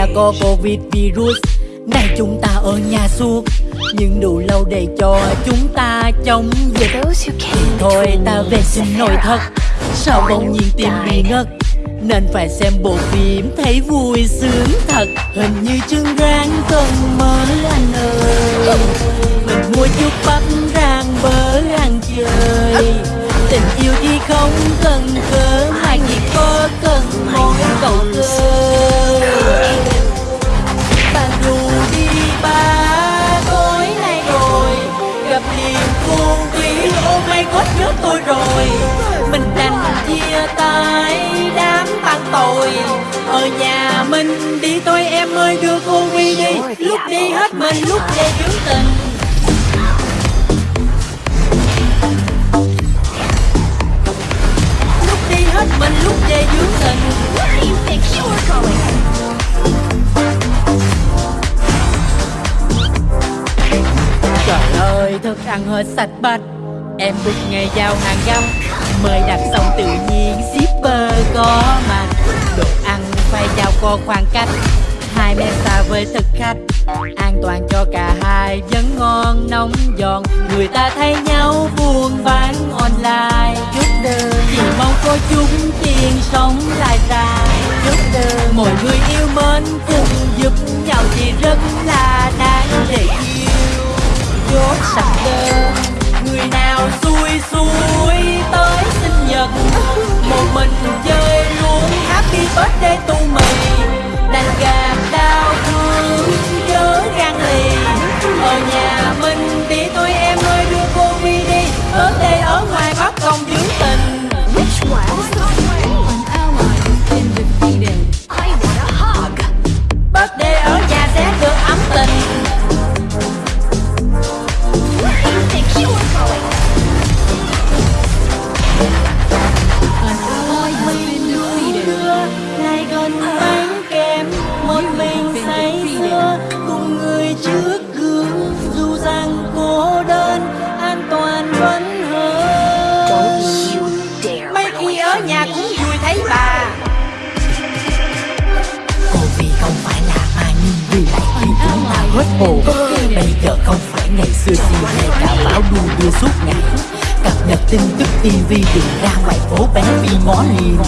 Engage. có Covid virus Này chúng ta ở nhà suốt. Nhưng đủ lâu để cho chúng ta chống dịch. Came Thôi ta về xin nội thật. Sao bỗng nhiên tim bị ngất Nên phải xem bộ phim thấy vui sướng thật. Hình như chân rang cần mỡ anh ơi. Mình mua chút bắp rang bơ ăn chơi Tình yêu thì không cần cớ. Mà chỉ có cần mỗi cầu cơ Bạn dù đi ba tối nay rồi Gặp niềm cô quý Oh my có nhớ tôi rồi. Mình đành chia tay đám bạn tội. Ở nhà mình đi thôi em ơi, đưa cô quy đi. Lúc đi hết mình, lúc về dưỡng tình. Hết mình lúc về dưỡng tình. Do you think going? Trời ơi, thức ăn hết sạch bạch Em bực ngày giao hàng găm. Mời đặt xong tự nhiên shipper có mặt. Đồ ăn phải giao có khoảng cách. Hai mét xa với thực khách. An toàn cho cả hai vẫn ngon nóng giòn. Người ta thấy nhau buôn bán online đơn chúng tiền sống lại dài. Giúp đỡ Mọi người yêu mến cùng giúp nhau thì rất là đáng để yêu. Chốt sạch đơn Người nào xui xui tới sinh nhật. Một mình chơi luôn happy birthday tu mì Đành gạt đau thương chớ gan lì Ở nhà What? Tin tức TV đường ra ngoài phố bé vì ngó liền.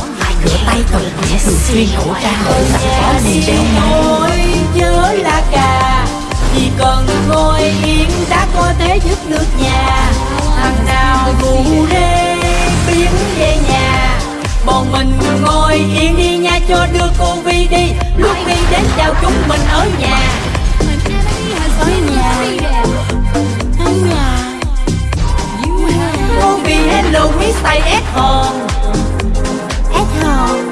Rửa tay thật kỹ thường xuyên khẩu trang ở sẵn có liền. Đeo nhau nhớ là cà, chỉ cần ngồi yên đã có thể giúp nước nhà. Thằng nào ngủ đê biến về nhà, bọn mình ngồi yên đi nha, cho đưa cô Vi đi. Lúc đi đến chào chúng mình ở nhà. Mr. S hòn S hòn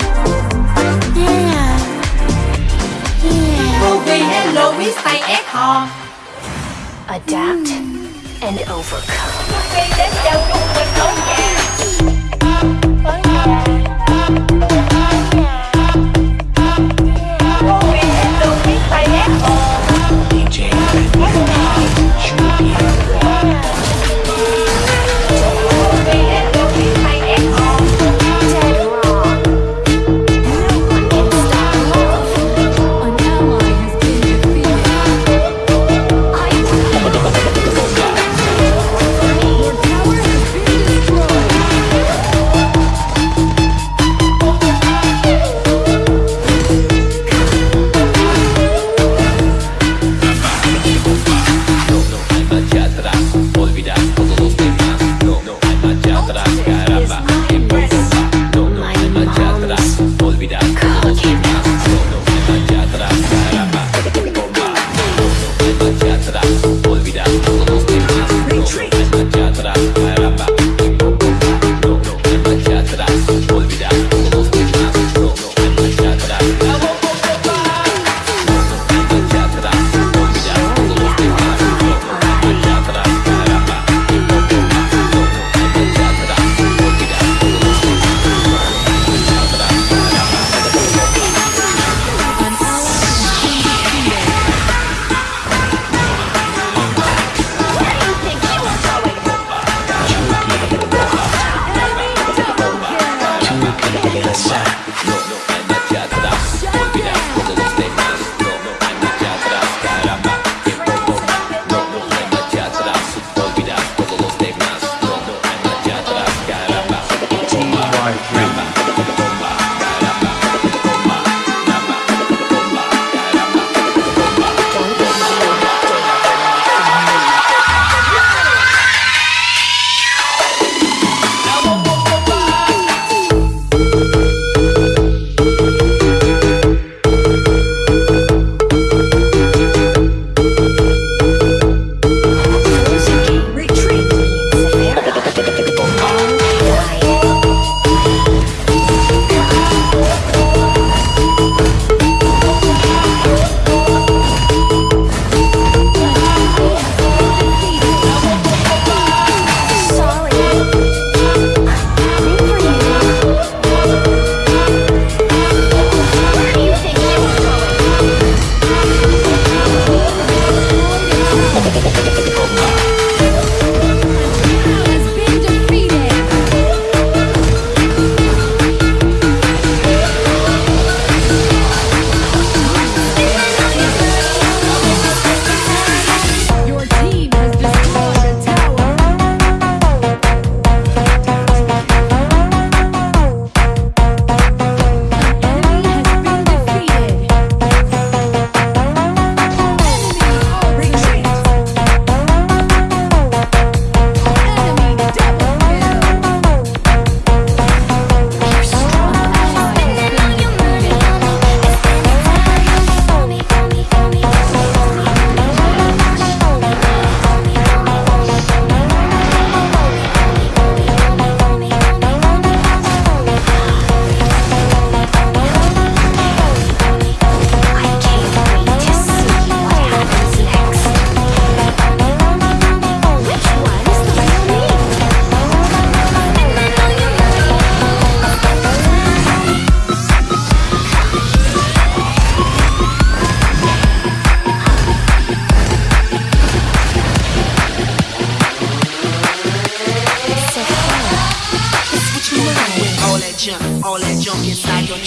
yeah yeah Vi hello Mr. S hòn adapt and overcome. đi đến chào chúng mình ở nhà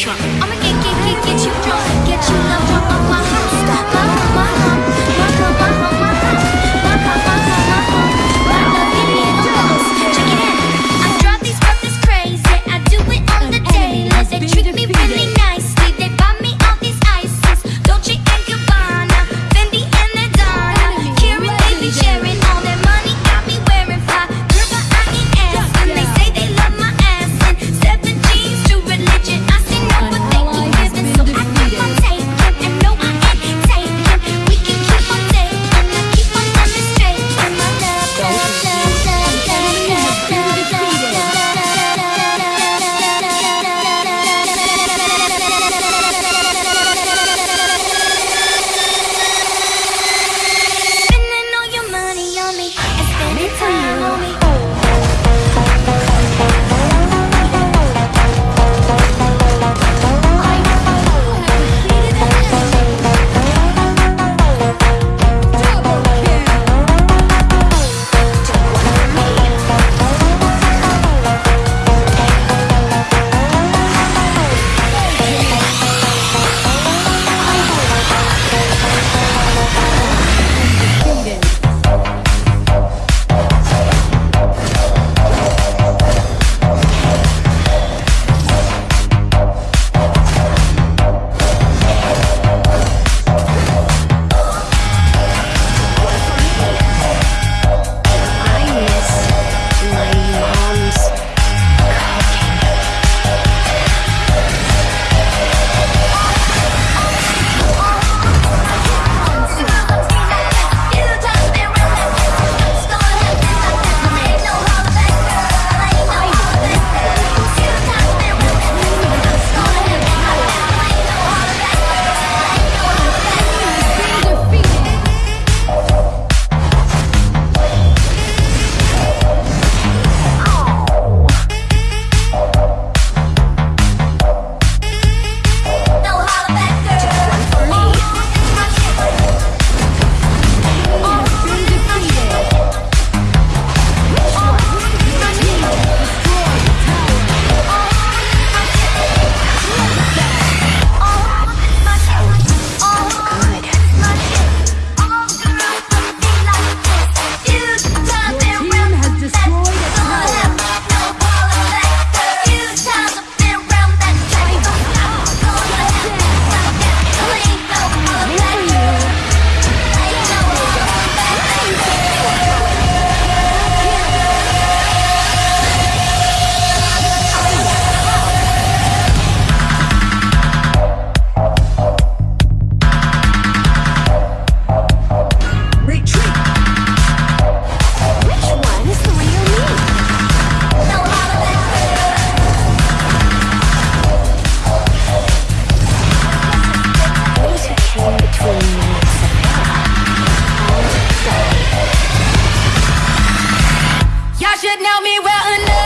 trunk. could know me well enough.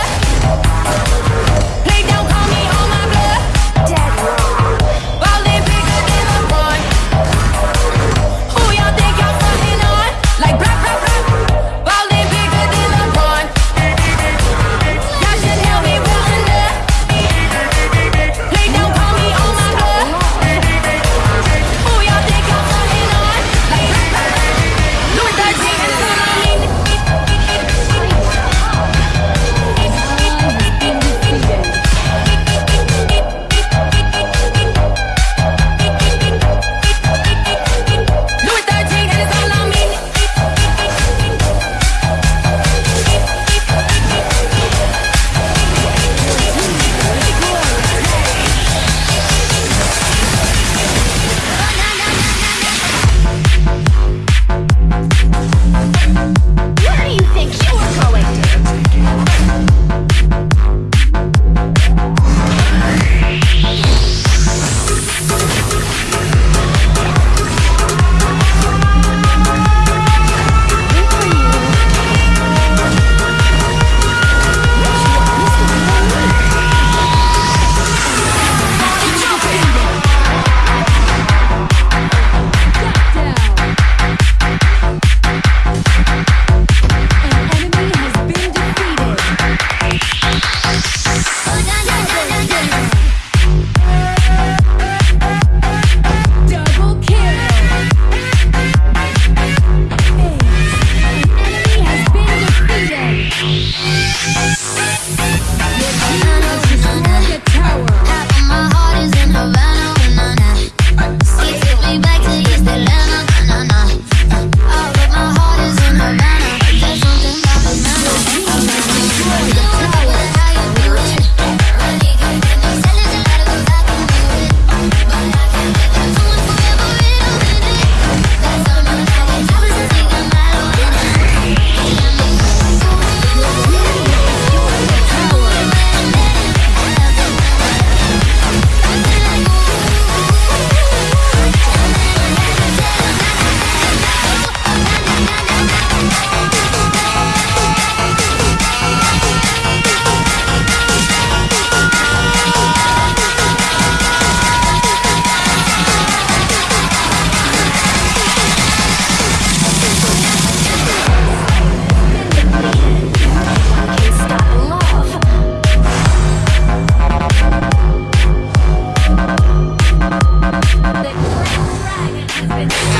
Bye.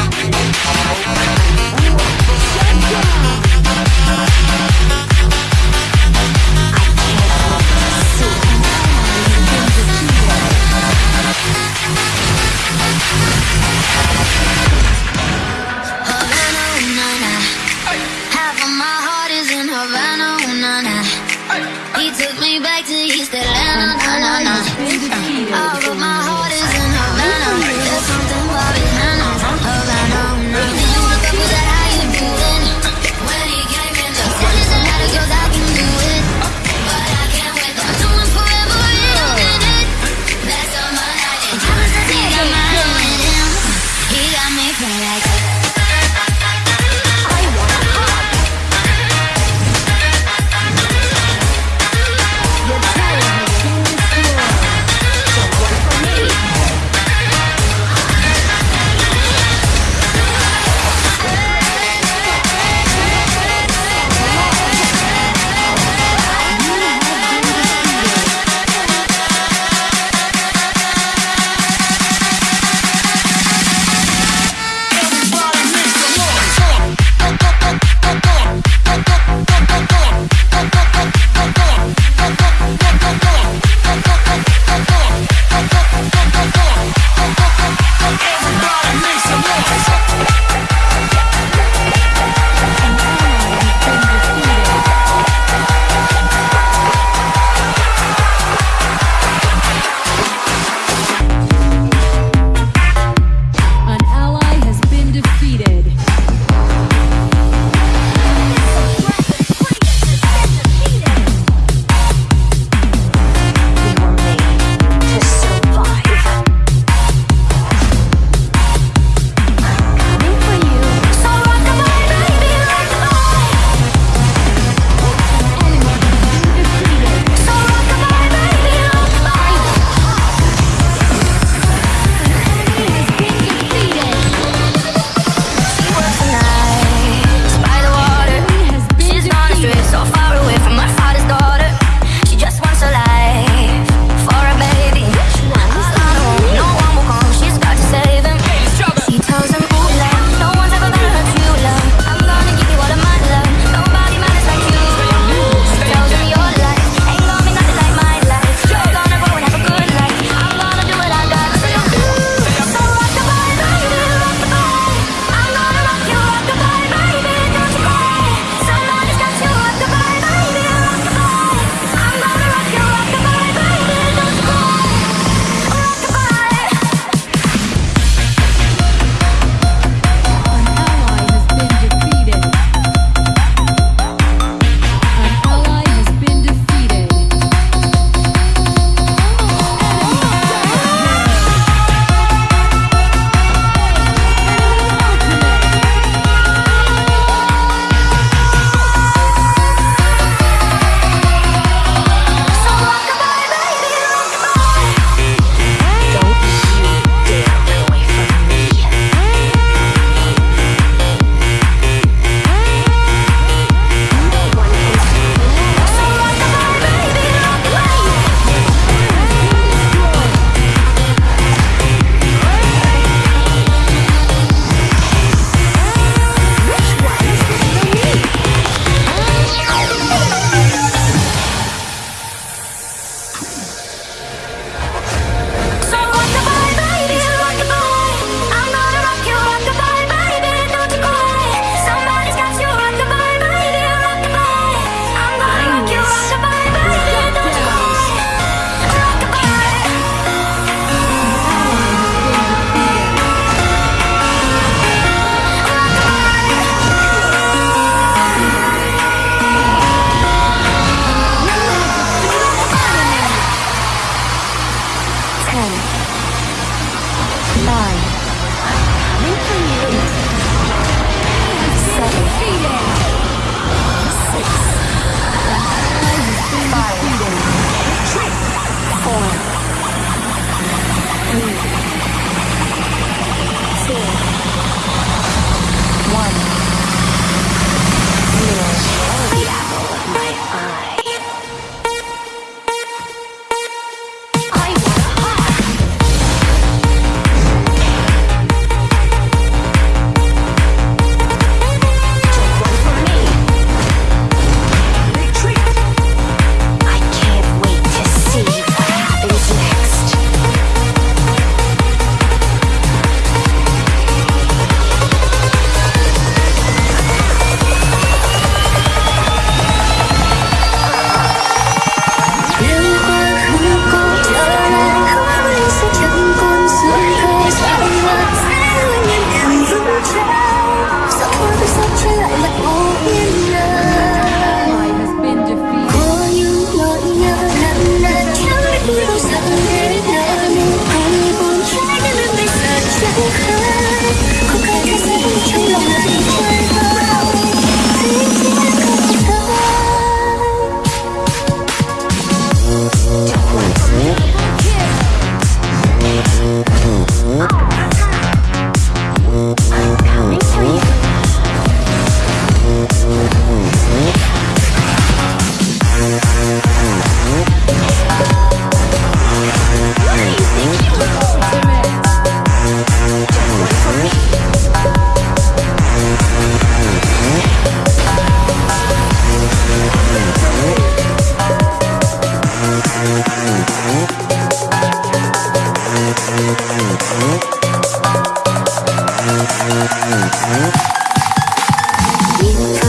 keep